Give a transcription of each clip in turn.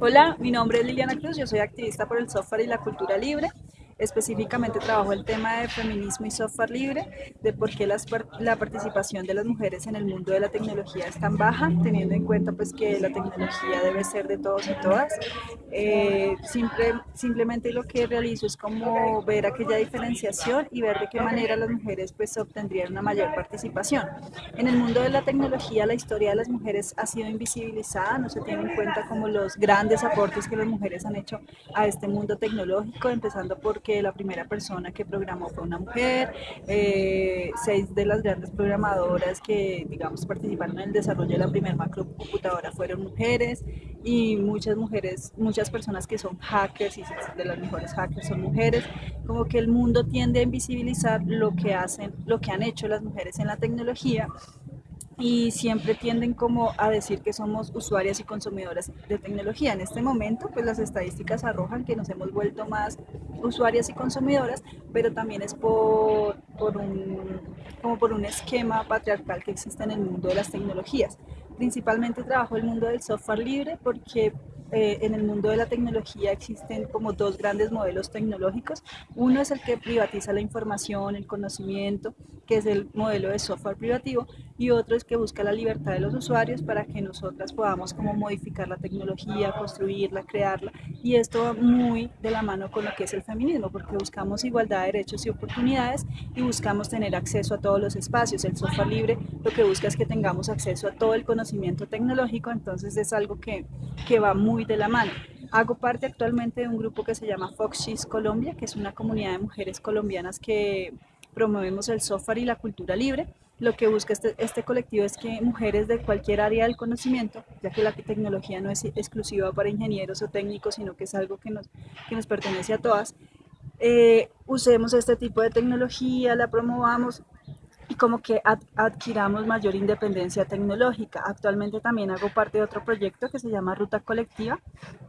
Hola, mi nombre es Liliana Cruz, yo soy activista por el software y la cultura libre. Específicamente trabajo el tema de feminismo y software libre, de por qué la participación de las mujeres en el mundo de la tecnología es tan baja, teniendo en cuenta pues que la tecnología debe ser de todos y todas. Eh, simple, simplemente lo que realizo es como ver aquella diferenciación y ver de qué manera las mujeres pues obtendrían una mayor participación. En el mundo de la tecnología la historia de las mujeres ha sido invisibilizada, no se tiene en cuenta como los grandes aportes que las mujeres han hecho a este mundo tecnológico, empezando por que la primera persona que programó fue una mujer, eh, seis de las grandes programadoras que, digamos, participaron en el desarrollo de la primera macrocomputadora fueron mujeres y muchas mujeres, muchas personas que son hackers y de las mejores hackers son mujeres, como que el mundo tiende a invisibilizar lo que hacen, lo que han hecho las mujeres en la tecnología y siempre tienden como a decir que somos usuarias y consumidoras de tecnología. En este momento, pues las estadísticas arrojan que nos hemos vuelto más usuarias y consumidoras, pero también es por, por un, como por un esquema patriarcal que existe en el mundo de las tecnologías. Principalmente trabajo el mundo del software libre porque eh, en el mundo de la tecnología existen como dos grandes modelos tecnológicos. Uno es el que privatiza la información, el conocimiento, que es el modelo de software privativo, y otro es que busca la libertad de los usuarios para que nosotras podamos como modificar la tecnología, construirla, crearla, y esto va muy de la mano con lo que es el feminismo, porque buscamos igualdad de derechos y oportunidades y buscamos tener acceso a todos los espacios. El software libre lo que busca es que tengamos acceso a todo el conocimiento tecnológico, entonces es algo que, que va muy de la mano. Hago parte actualmente de un grupo que se llama Foxys Colombia, que es una comunidad de mujeres colombianas que promovemos el software y la cultura libre. Lo que busca este, este, colectivo es que mujeres de cualquier área del conocimiento, ya que la tecnología no es exclusiva para ingenieros o técnicos, sino que es algo que nos, que nos pertenece a todas, eh, usemos este tipo de tecnología, la promovamos y como que adquiramos mayor independencia tecnológica. Actualmente también hago parte de otro proyecto que se llama Ruta Colectiva,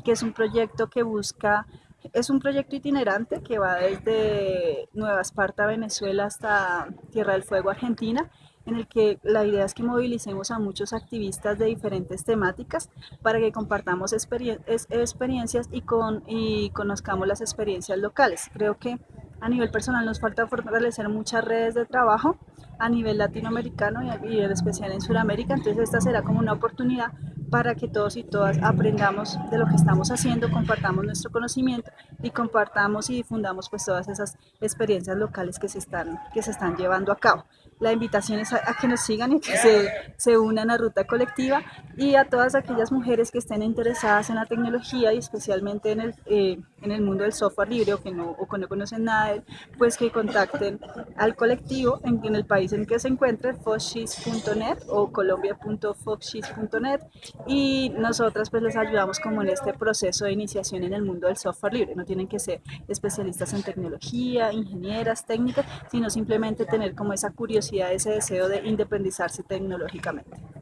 que es un proyecto que busca, es un proyecto itinerante que va desde Nueva Esparta, Venezuela, hasta Tierra del Fuego, Argentina, en el que la idea es que movilicemos a muchos activistas de diferentes temáticas para que compartamos experiencias y, con, y conozcamos las experiencias locales. Creo que a nivel personal nos falta fortalecer muchas redes de trabajo a nivel latinoamericano y en especial en Sudamérica, entonces esta será como una oportunidad para que todos y todas aprendamos de lo que estamos haciendo, compartamos nuestro conocimiento y compartamos y difundamos pues todas esas experiencias locales que se están, que se están llevando a cabo. La invitación es a, que nos sigan y que se, se, unan a Ruta Colectiva y a todas aquellas mujeres que estén interesadas en la tecnología y especialmente en el, eh, en el mundo del software libre o que no, o que no conocen nada pues que contacten al colectivo en, en el país en que se encuentre, foxis.net o colombia.foxis.net y nosotras pues les ayudamos como en este proceso de iniciación en el mundo del software libre. No tienen que ser especialistas en tecnología, ingenieras, técnicas, sino simplemente tener como esa curiosidad, ese deseo de independizarse tecnológicamente.